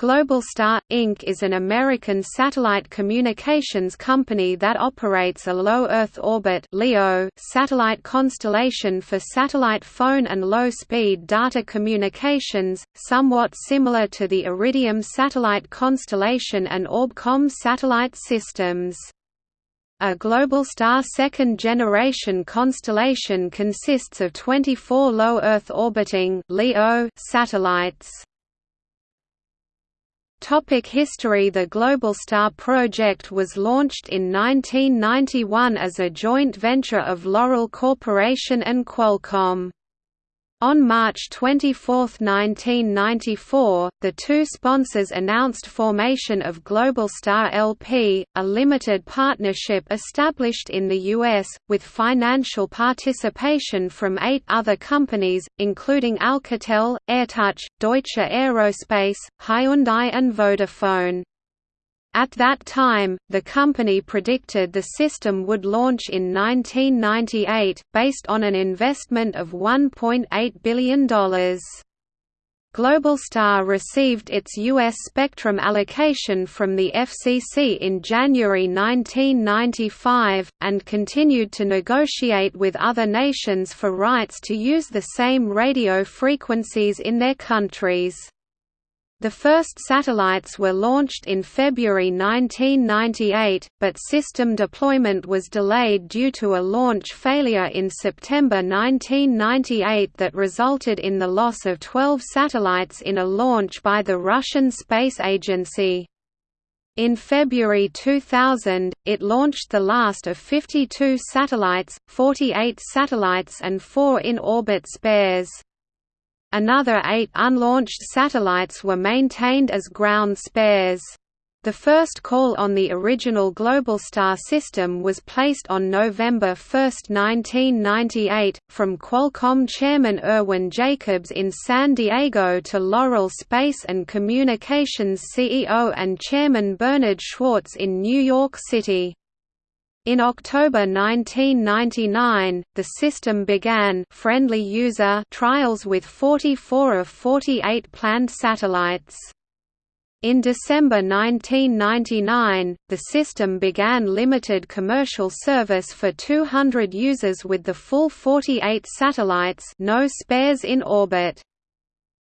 Globalstar, Inc. is an American satellite communications company that operates a low Earth orbit LEO satellite constellation for satellite phone and low-speed data communications, somewhat similar to the Iridium satellite constellation and Orbcomm satellite systems. A Globalstar second-generation constellation consists of 24 low Earth orbiting satellites. Topic history The Globalstar project was launched in 1991 as a joint venture of Loral Corporation and Qualcomm. On March 24, 1994, the two sponsors announced formation of Globalstar LP, a limited partnership established in the U.S., with financial participation from eight other companies, including Alcatel, AirTouch, Deutsche Aerospace, Hyundai and Vodafone. At that time, the company predicted the system would launch in 1998, based on an investment of $1.8 billion. Globalstar received its U.S. spectrum allocation from the FCC in January 1995, and continued to negotiate with other nations for rights to use the same radio frequencies in their countries. The first satellites were launched in February 1998, but system deployment was delayed due to a launch failure in September 1998 that resulted in the loss of 12 satellites in a launch by the Russian Space Agency. In February 2000, it launched the last of 52 satellites, 48 satellites and four in-orbit spares. Another eight unlaunched satellites were maintained as ground spares. The first call on the original Globalstar system was placed on November 1, 1998, from Qualcomm chairman Irwin Jacobs in San Diego to Loral Space and Communications CEO and chairman Bernard Schwartz in New York City. In October 1999, the system began friendly user trials with 44 of 48 planned satellites. In December 1999, the system began limited commercial service for 200 users with the full 48 satellites no spares in orbit.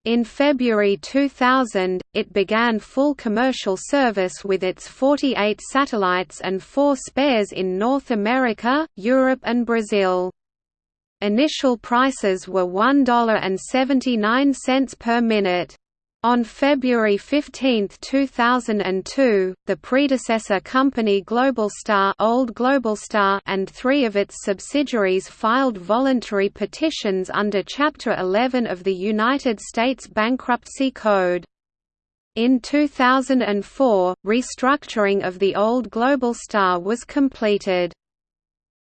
In February 2000, it began full commercial service with its 48 satellites and four spares in North America, Europe and Brazil. Initial prices were $1.79 per minute. On February 15, 2002, the predecessor company Globalstar, Old Globalstar and three of its subsidiaries filed voluntary petitions under Chapter 11 of the United States Bankruptcy Code. In 2004, restructuring of the old Globalstar was completed.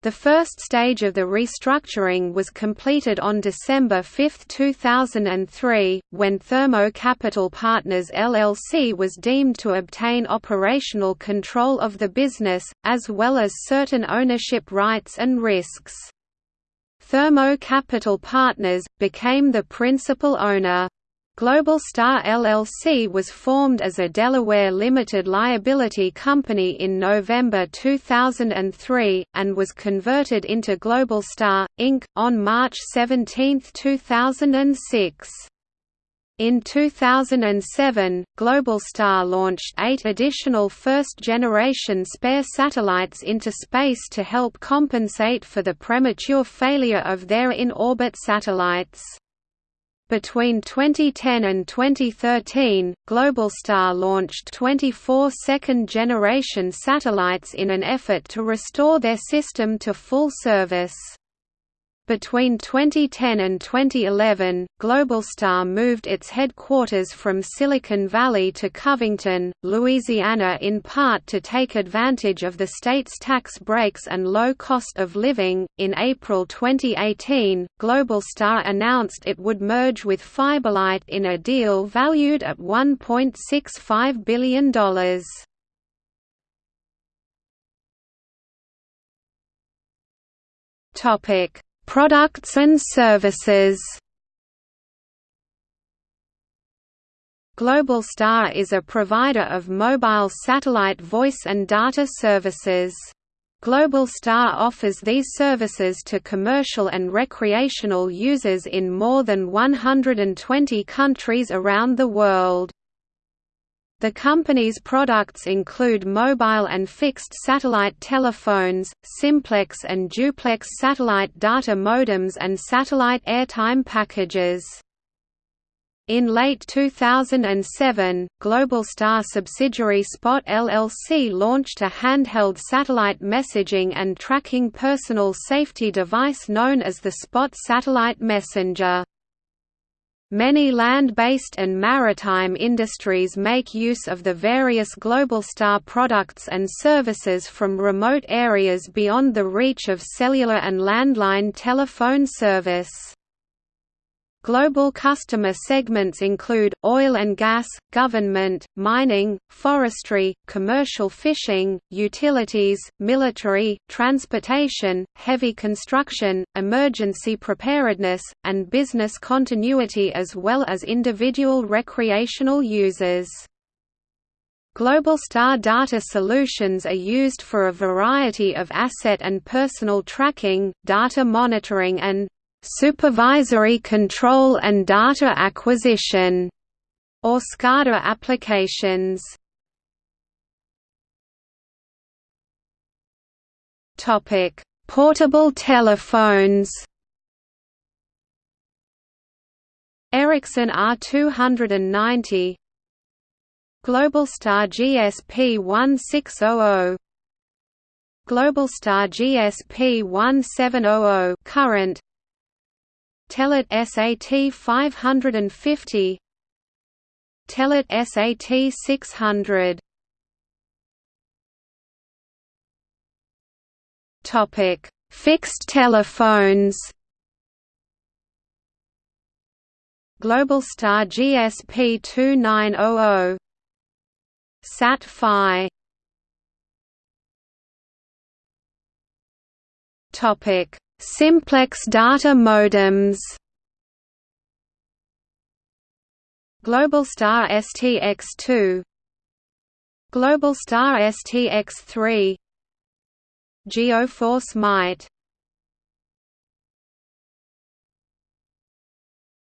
The first stage of the restructuring was completed on December 5, 2003, when Thermo Capital Partners LLC was deemed to obtain operational control of the business, as well as certain ownership rights and risks. Thermo Capital Partners, became the principal owner. Globalstar LLC was formed as a Delaware limited liability company in November 2003, and was converted into Global Star, Inc., on March 17, 2006. In 2007, Globalstar launched eight additional first-generation spare satellites into space to help compensate for the premature failure of their in-orbit satellites. Between 2010 and 2013, Globalstar launched 24 second-generation satellites in an effort to restore their system to full service. Between 2010 and 2011, Globalstar moved its headquarters from Silicon Valley to Covington, Louisiana in part to take advantage of the state's tax breaks and low cost of living. In April 2018, Globalstar announced it would merge with Fiberlight in a deal valued at $1.65 billion. Topic Products and services Globalstar is a provider of mobile satellite voice and data services. Globalstar offers these services to commercial and recreational users in more than 120 countries around the world. The company's products include mobile and fixed satellite telephones, simplex and duplex satellite data modems and satellite airtime packages. In late 2007, Globalstar subsidiary Spot LLC launched a handheld satellite messaging and tracking personal safety device known as the Spot Satellite Messenger. Many land-based and maritime industries make use of the various Globalstar products and services from remote areas beyond the reach of cellular and landline telephone service. Global customer segments include, oil and gas, government, mining, forestry, commercial fishing, utilities, military, transportation, heavy construction, emergency preparedness, and business continuity as well as individual recreational users. Globalstar data solutions are used for a variety of asset and personal tracking, data monitoring and supervisory control and data acquisition, or SCADA applications. Topic: Portable telephones. Ericsson R290 Globalstar GSP 1600 Globalstar GSP 1700 current Telit SAT 550 Telit SAT 600 Topic. Fixed telephones. Globalstar GSP 2900 SAT-Fi Topic Simplex data modems. Globalstar STX2 Globalstar STX3 GeoForce Mite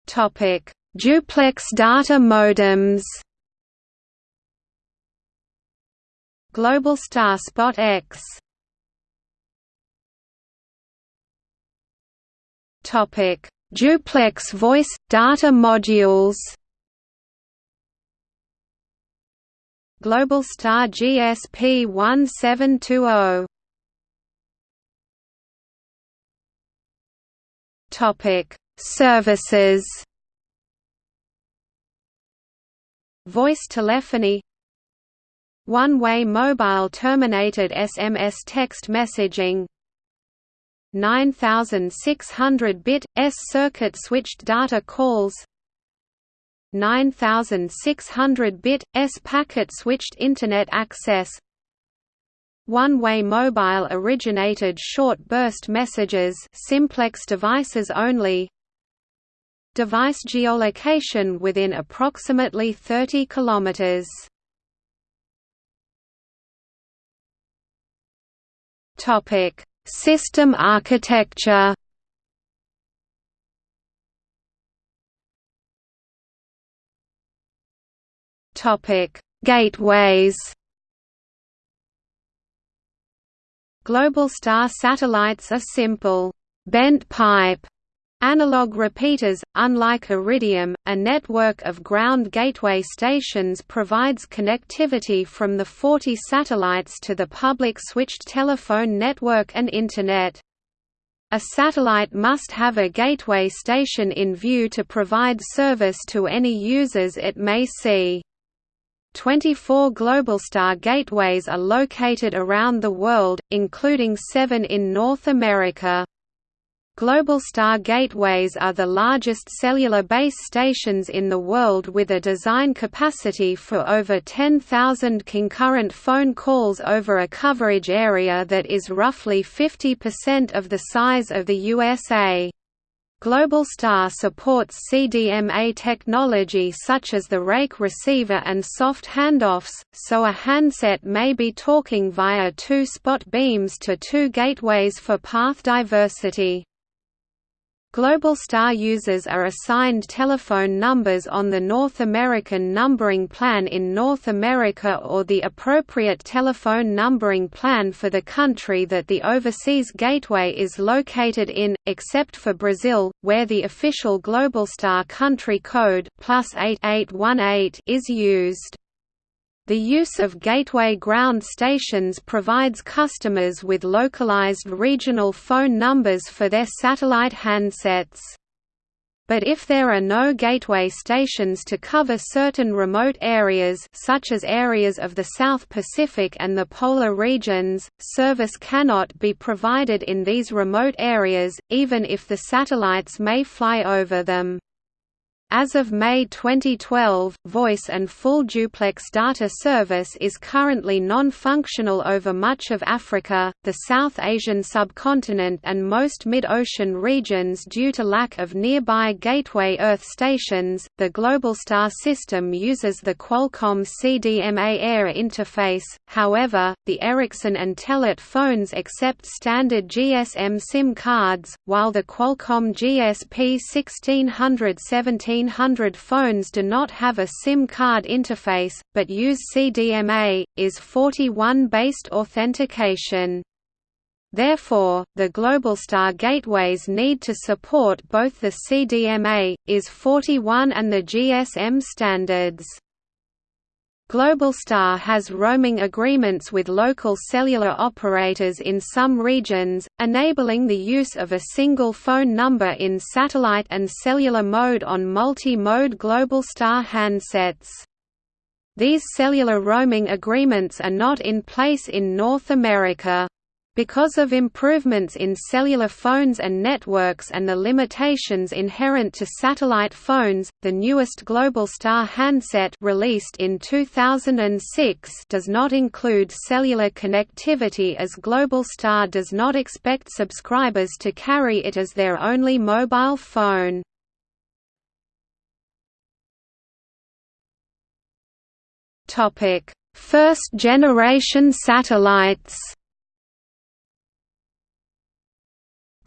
Topic: Duplex data modems. Globalstar Spot X Topic: Duplex voice data modules. Globalstar GSP 1720. Topic: Services. Voice telephony One-way mobile terminated SMS text messaging 9600-bit, S-circuit switched data calls. 9600-bit, S-packet switched Internet access. One-way mobile originated short burst messages simplex devices only. Device geolocation within approximately 30 kilometers. Topic System architecture. Gateways. Globalstar satellites are simple, bent pipe Analog repeaters, unlike Iridium, a network of ground gateway stations provides connectivity from the 40 satellites to the public switched telephone network and Internet. A satellite must have a gateway station in view to provide service to any users it may see. 24 Globalstar gateways are located around the world, including seven in North America. Globalstar gateways are the largest cellular base stations in the world with a design capacity for over 10,000 concurrent phone calls over a coverage area that is roughly 50% of the size of the USA. Globalstar supports CDMA technology such as the rake receiver and soft handoffs, so a handset may be talking via two spot beams to two gateways for path diversity. Globalstar users are assigned telephone numbers on the North American numbering plan in North America or the appropriate telephone numbering plan for the country that the overseas gateway is located in, except for Brazil, where the official Global Star country code plus 8818 is used. The use of gateway ground stations provides customers with localized regional phone numbers for their satellite handsets. But if there are no gateway stations to cover certain remote areas such as areas of the South Pacific and the polar regions, service cannot be provided in these remote areas, even if the satellites may fly over them. As of May 2012, voice and full duplex data service is currently non-functional over much of Africa, the South Asian subcontinent and most mid-ocean regions due to lack of nearby gateway Earth stations. The Globalstar system uses the Qualcomm CDMA Air interface. However, the Ericsson and Telit phones accept standard GSM SIM cards, while the Qualcomm GSP 1617 1500 phones do not have a SIM card interface, but use CDMA, IS-41-based authentication. Therefore, the Globalstar gateways need to support both the CDMA, IS-41 and the GSM standards. Globalstar has roaming agreements with local cellular operators in some regions, enabling the use of a single phone number in satellite and cellular mode on multi-mode Globalstar handsets. These cellular roaming agreements are not in place in North America. Because of improvements in cellular phones and networks and the limitations inherent to satellite phones, the newest Globalstar handset released in 2006 does not include cellular connectivity as Globalstar does not expect subscribers to carry it as their only mobile phone. First generation satellites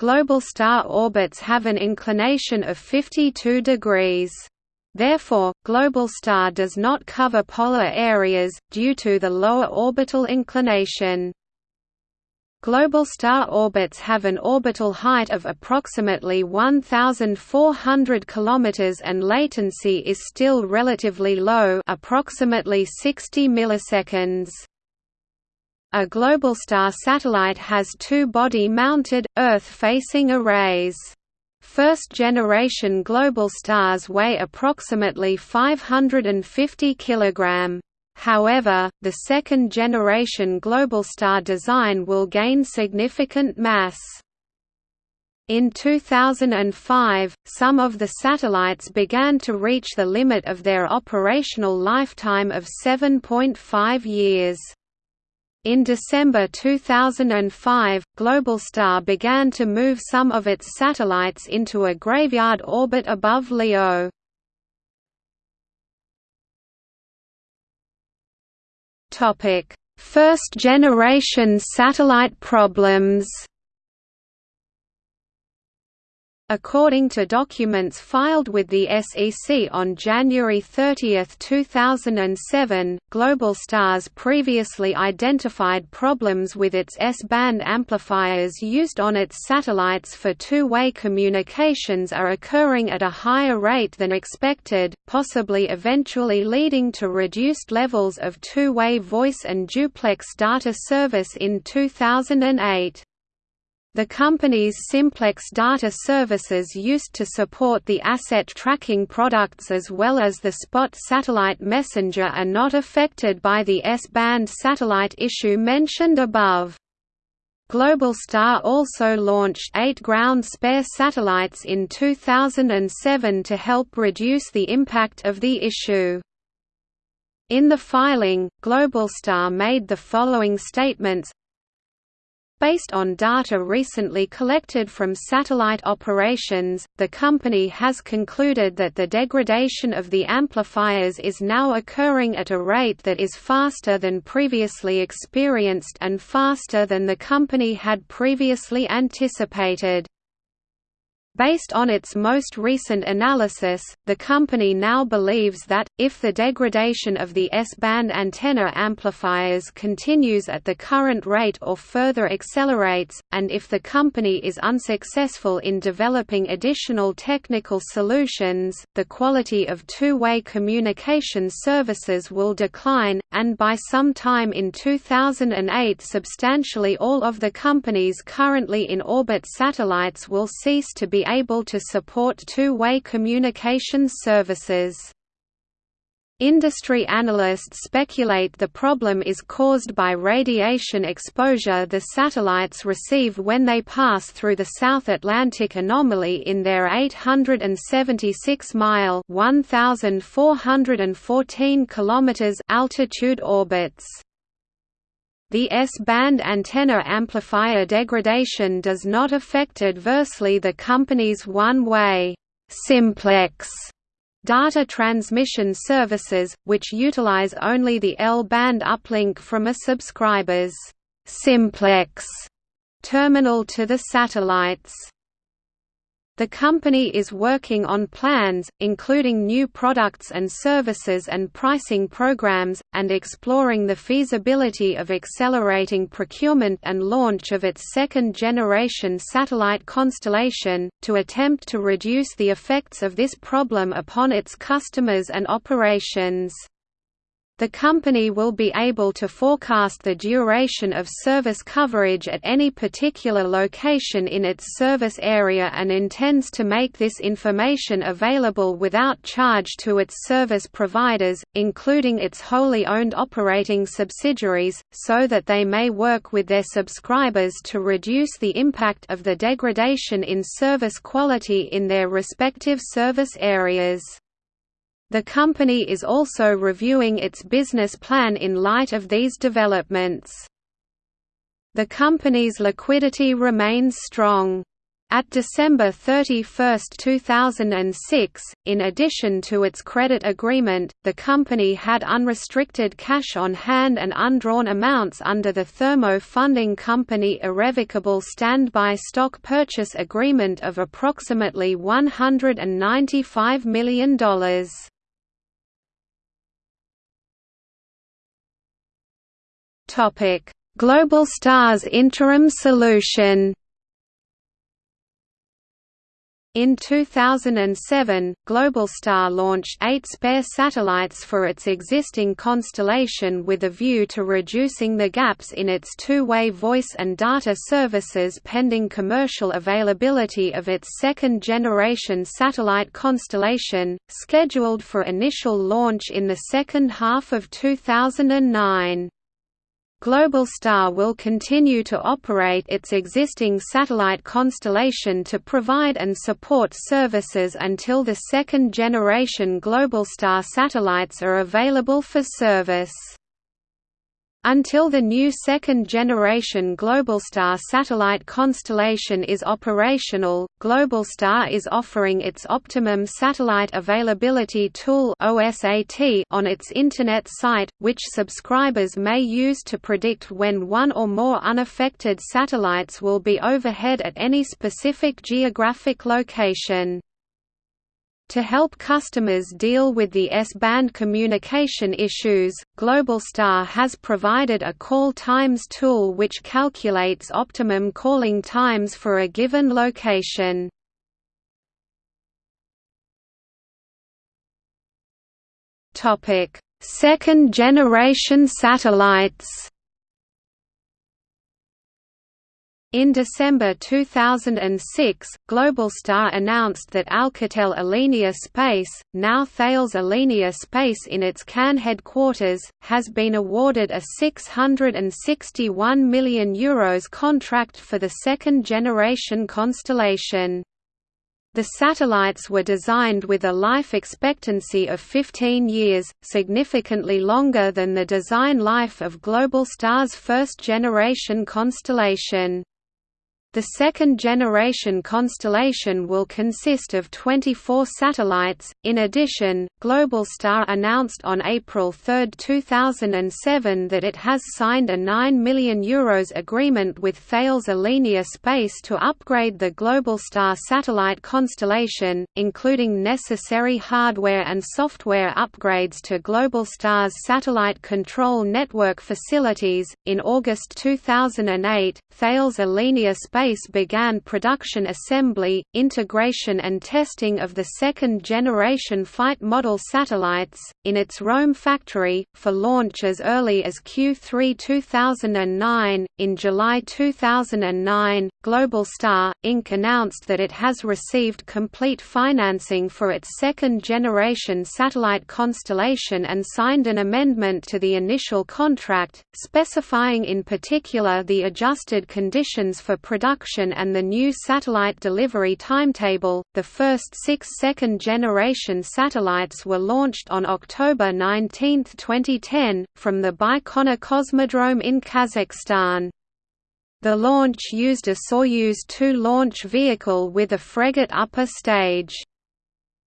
Globalstar orbits have an inclination of 52 degrees. Therefore, global star does not cover polar areas, due to the lower orbital inclination. Global star orbits have an orbital height of approximately 1,400 km and latency is still relatively low approximately 60 milliseconds. A Globalstar satellite has two body-mounted, Earth-facing arrays. First-generation Globalstars weigh approximately 550 kg. However, the second-generation Globalstar design will gain significant mass. In 2005, some of the satellites began to reach the limit of their operational lifetime of 7.5 years. In December 2005, Globalstar began to move some of its satellites into a graveyard orbit above LEO. First generation satellite problems According to documents filed with the SEC on January 30, 2007, Globalstar's previously identified problems with its S-band amplifiers used on its satellites for two-way communications are occurring at a higher rate than expected, possibly eventually leading to reduced levels of two-way voice and duplex data service in 2008. The company's Simplex data services used to support the asset tracking products as well as the Spot satellite messenger are not affected by the S-band satellite issue mentioned above. Globalstar also launched eight ground spare satellites in 2007 to help reduce the impact of the issue. In the filing, Globalstar made the following statements Based on data recently collected from satellite operations, the company has concluded that the degradation of the amplifiers is now occurring at a rate that is faster than previously experienced and faster than the company had previously anticipated. Based on its most recent analysis, the company now believes that, if the degradation of the S-band antenna amplifiers continues at the current rate or further accelerates, and if the company is unsuccessful in developing additional technical solutions, the quality of two-way communication services will decline, and by some time in 2008 substantially all of the company's currently in orbit satellites will cease to be able to support two-way communications services. Industry analysts speculate the problem is caused by radiation exposure the satellites receive when they pass through the South Atlantic anomaly in their 876-mile (1,414 km) altitude orbits. The S-band antenna amplifier degradation does not affect adversely the company's one-way simplex data transmission services, which utilize only the L-band uplink from a subscriber's simplex terminal to the satellites. The company is working on plans, including new products and services and pricing programs, and exploring the feasibility of accelerating procurement and launch of its second-generation satellite constellation, to attempt to reduce the effects of this problem upon its customers and operations. The company will be able to forecast the duration of service coverage at any particular location in its service area and intends to make this information available without charge to its service providers, including its wholly owned operating subsidiaries, so that they may work with their subscribers to reduce the impact of the degradation in service quality in their respective service areas. The company is also reviewing its business plan in light of these developments. The company's liquidity remains strong. At December 31, 2006, in addition to its credit agreement, the company had unrestricted cash on hand and undrawn amounts under the Thermo Funding Company Irrevocable Standby Stock Purchase Agreement of approximately $195 million. Topic: Global Stars interim solution. In 2007, Globalstar launched eight spare satellites for its existing constellation with a view to reducing the gaps in its two-way voice and data services pending commercial availability of its second-generation satellite constellation, scheduled for initial launch in the second half of 2009. Globalstar will continue to operate its existing satellite constellation to provide and support services until the second-generation Globalstar satellites are available for service. Until the new second-generation Globalstar satellite constellation is operational, Globalstar is offering its Optimum Satellite Availability Tool on its Internet site, which subscribers may use to predict when one or more unaffected satellites will be overhead at any specific geographic location. To help customers deal with the S-band communication issues, Globalstar has provided a call times tool which calculates optimum calling times for a given location. Second generation satellites In December 2006, Globalstar announced that Alcatel Alenia Space, now Thales Alenia Space in its Cannes headquarters, has been awarded a €661 million Euros contract for the second-generation constellation. The satellites were designed with a life expectancy of 15 years, significantly longer than the design life of Globalstar's first-generation constellation. The second-generation constellation will consist of 24 satellites. In addition, Globalstar announced on April 3, 2007 that it has signed a €9 million Euros agreement with Thales Alenia Space to upgrade the Globalstar satellite constellation, including necessary hardware and software upgrades to Globalstar's satellite control network facilities. In August 2008, Thales Alenia Space Space began production assembly, integration and testing of the second-generation Flight model satellites, in its Rome factory, for launch as early as Q3 2009. In July 2009, Globalstar, Inc. announced that it has received complete financing for its second-generation satellite constellation and signed an amendment to the initial contract, specifying in particular the adjusted conditions for production production and the new satellite delivery timetable. The first six second generation satellites were launched on October 19, 2010, from the Baikonur Cosmodrome in Kazakhstan. The launch used a Soyuz 2 launch vehicle with a Fregat upper stage.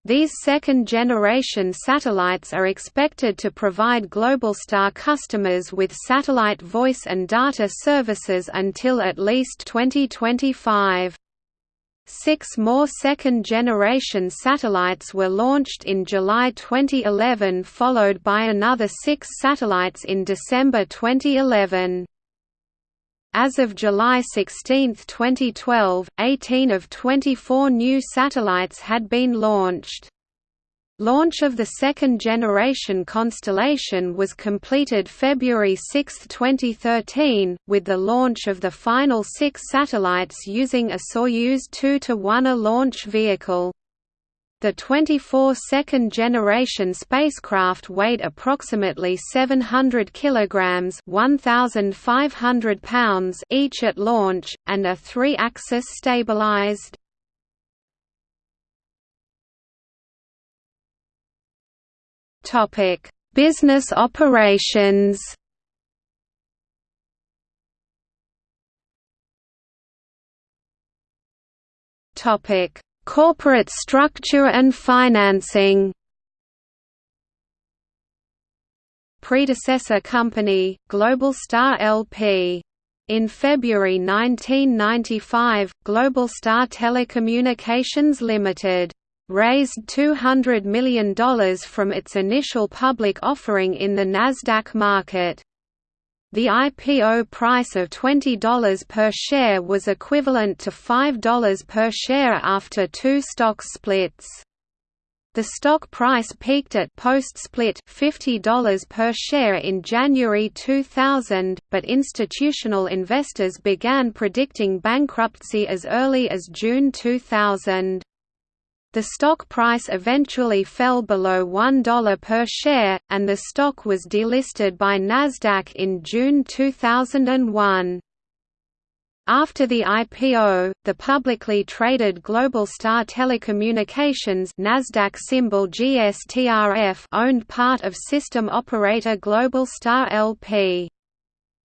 These second-generation satellites are expected to provide Globalstar customers with satellite voice and data services until at least 2025. Six more second-generation satellites were launched in July 2011 followed by another six satellites in December 2011. As of July 16, 2012, 18 of 24 new satellites had been launched. Launch of the second-generation constellation was completed February 6, 2013, with the launch of the final six satellites using a Soyuz 2-1A launch vehicle. The 24 second-generation spacecraft weighed approximately 700 kilograms (1,500 pounds) each at launch, and are three-axis stabilized. Topic: Business operations. Topic: Corporate structure and financing Predecessor company, Global Star LP. In February 1995, Global Star Telecommunications Limited raised $200 million from its initial public offering in the Nasdaq market. The IPO price of $20 per share was equivalent to $5 per share after two stock splits. The stock price peaked at post-split $50 per share in January 2000, but institutional investors began predicting bankruptcy as early as June 2000. The stock price eventually fell below $1 per share, and the stock was delisted by Nasdaq in June 2001. After the IPO, the publicly traded Globalstar Telecommunications Nasdaq symbol GSTRF owned part of system operator Globalstar LP.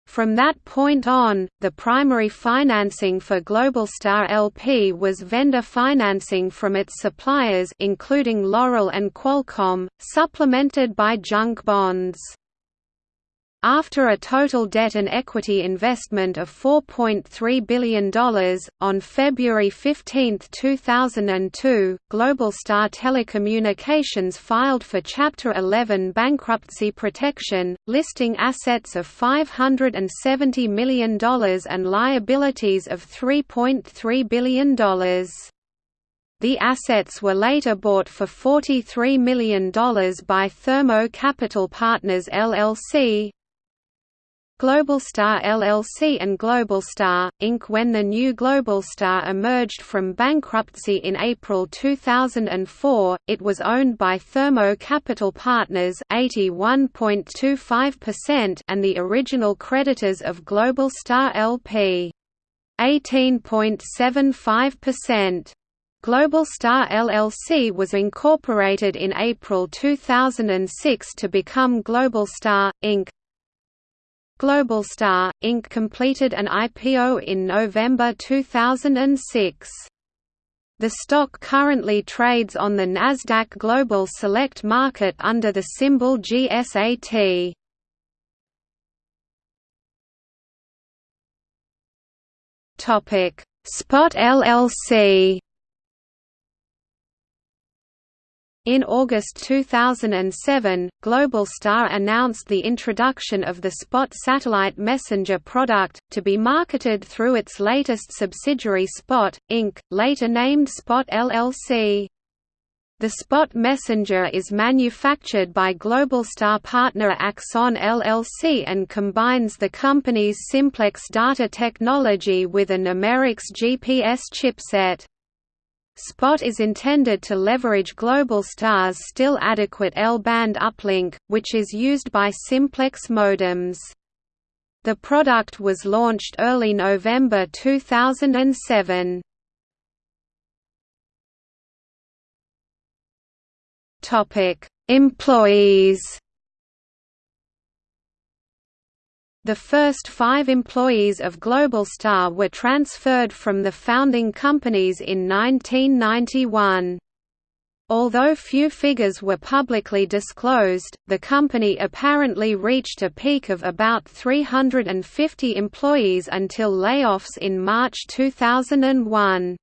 From that point on, the primary financing for Globalstar LP was vendor financing from its suppliers including Loral and Qualcomm, supplemented by junk bonds. After a total debt and equity investment of $4.3 billion, on February 15, 2002, Globalstar Telecommunications filed for Chapter 11 bankruptcy protection, listing assets of $570 million and liabilities of $3.3 billion. The assets were later bought for $43 million by Thermo Capital Partners LLC, Globalstar LLC and Globalstar, Inc. When the new Globalstar emerged from bankruptcy in April 2004, it was owned by Thermo Capital Partners 81.25% and the original creditors of Globalstar LP 18.75%. Globalstar LLC was incorporated in April 2006 to become Globalstar, Inc. Globalstar, Inc. completed an IPO in November 2006. The stock currently trades on the Nasdaq Global Select Market under the symbol GSAT. Topic: Spot LLC In August 2007, Globalstar announced the introduction of the Spot satellite messenger product, to be marketed through its latest subsidiary Spot, Inc., later named Spot LLC. The Spot messenger is manufactured by Globalstar partner Axonn LLC and combines the company's simplex data technology with a Nemerix GPS chipset. SPOT is intended to leverage Globalstar's still adequate L-band uplink, which is used by simplex modems. The product was launched early November 2007. Employees The first five employees of Globalstar were transferred from the founding companies in 1991. Although few figures were publicly disclosed, the company apparently reached a peak of about 350 employees until layoffs in March 2001.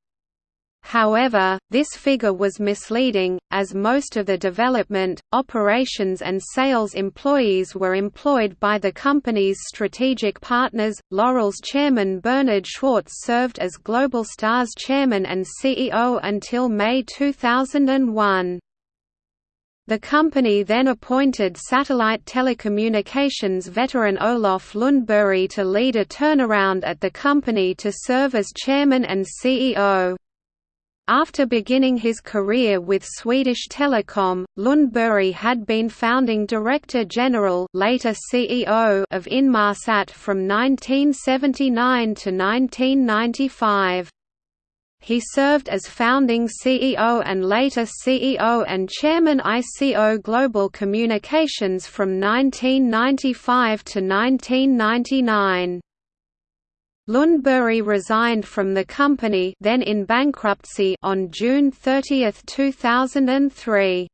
However, this figure was misleading, as most of the development, operations and sales employees were employed by the company's strategic partners. Loral's chairman Bernard Schwartz served as Globalstar's chairman and CEO until May 2001. The company then appointed satellite telecommunications veteran Olof Lundberg to lead a turnaround at the company to serve as chairman and CEO. After beginning his career with Swedish Telecom, Lundberg had been founding director general later CEO of Inmarsat from 1979 to 1995. He served as founding CEO and later CEO and chairman ICO Global Communications from 1995 to 1999. Lundberg resigned from the company then in bankruptcy on June 30, 2003.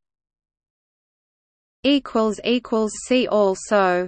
See also